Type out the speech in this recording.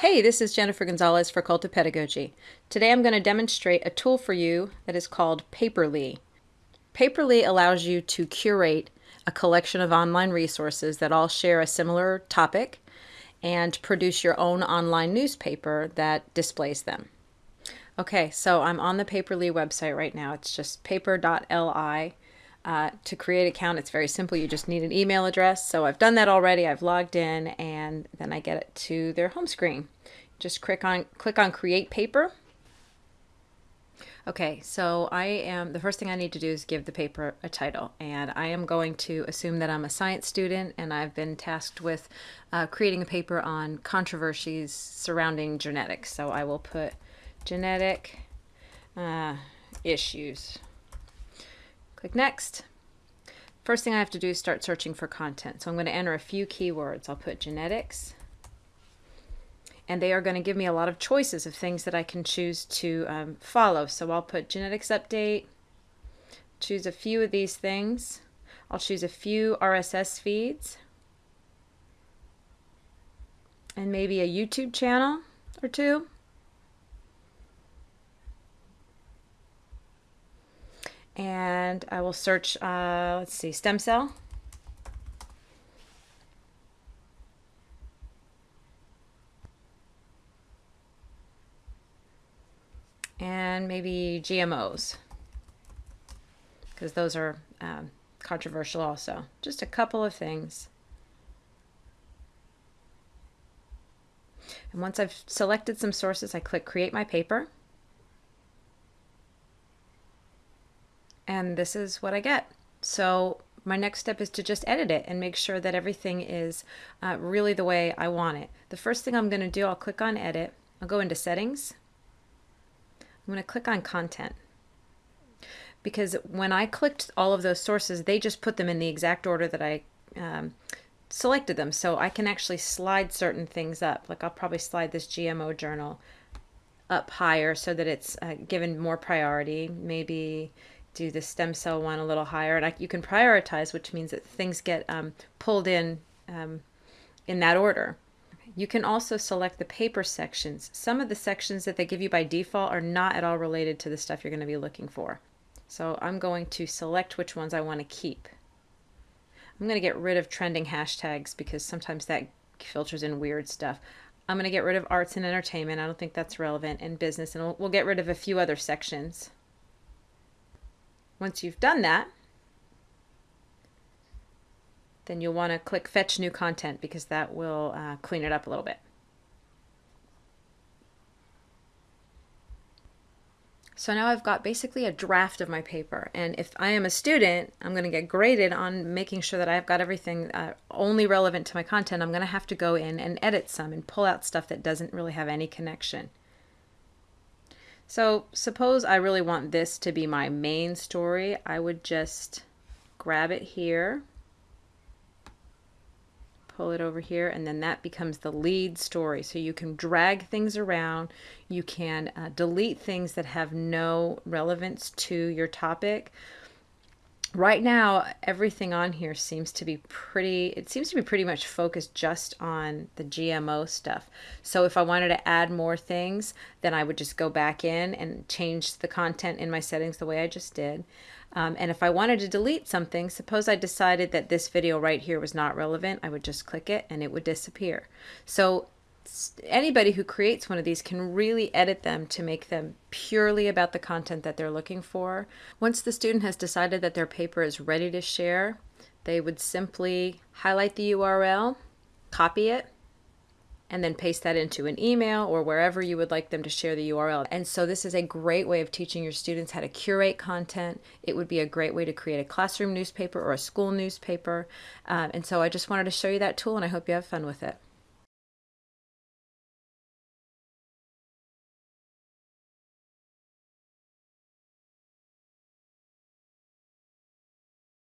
Hey, this is Jennifer Gonzalez for Cult of Pedagogy. Today I'm going to demonstrate a tool for you that is called Paper.li. Paper.li allows you to curate a collection of online resources that all share a similar topic and produce your own online newspaper that displays them. Okay, so I'm on the Paper.li website right now. It's just paper.li. Uh, to create an account, it's very simple. You just need an email address. So I've done that already. I've logged in and then I get it to their home screen. Just click on, click on Create Paper. Okay, so I am, the first thing I need to do is give the paper a title. And I am going to assume that I'm a science student and I've been tasked with uh, creating a paper on controversies surrounding genetics. So I will put genetic uh, issues. Click Next. First thing I have to do is start searching for content. So I'm going to enter a few keywords. I'll put genetics. And they are going to give me a lot of choices of things that I can choose to um, follow. So I'll put genetics update, choose a few of these things. I'll choose a few RSS feeds and maybe a YouTube channel or two. And I will search, uh, let's see, stem cell. And maybe GMOs, because those are um, controversial also. Just a couple of things. And once I've selected some sources, I click Create My Paper. And this is what I get. So my next step is to just edit it and make sure that everything is uh, really the way I want it. The first thing I'm going to do, I'll click on edit. I'll go into settings. I'm going to click on content because when I clicked all of those sources, they just put them in the exact order that I um, selected them. So I can actually slide certain things up. Like I'll probably slide this GMO journal up higher so that it's uh, given more priority. Maybe do the stem cell one a little higher. And I, you can prioritize, which means that things get um, pulled in um, in that order. You can also select the paper sections. Some of the sections that they give you by default are not at all related to the stuff you're going to be looking for. So I'm going to select which ones I want to keep. I'm going to get rid of trending hashtags because sometimes that filters in weird stuff. I'm going to get rid of arts and entertainment. I don't think that's relevant and business. And we'll, we'll get rid of a few other sections. Once you've done that, then you'll want to click Fetch New Content because that will uh, clean it up a little bit. So now I've got basically a draft of my paper. And if I am a student, I'm going to get graded on making sure that I've got everything uh, only relevant to my content. I'm going to have to go in and edit some and pull out stuff that doesn't really have any connection. So suppose I really want this to be my main story. I would just grab it here, pull it over here, and then that becomes the lead story. So you can drag things around. You can uh, delete things that have no relevance to your topic right now everything on here seems to be pretty it seems to be pretty much focused just on the GMO stuff. So if I wanted to add more things then I would just go back in and change the content in my settings the way I just did. Um, and if I wanted to delete something suppose I decided that this video right here was not relevant I would just click it and it would disappear. So anybody who creates one of these can really edit them to make them purely about the content that they're looking for. Once the student has decided that their paper is ready to share, they would simply highlight the URL, copy it, and then paste that into an email or wherever you would like them to share the URL. And so this is a great way of teaching your students how to curate content. It would be a great way to create a classroom newspaper or a school newspaper. Um, and so I just wanted to show you that tool and I hope you have fun with it.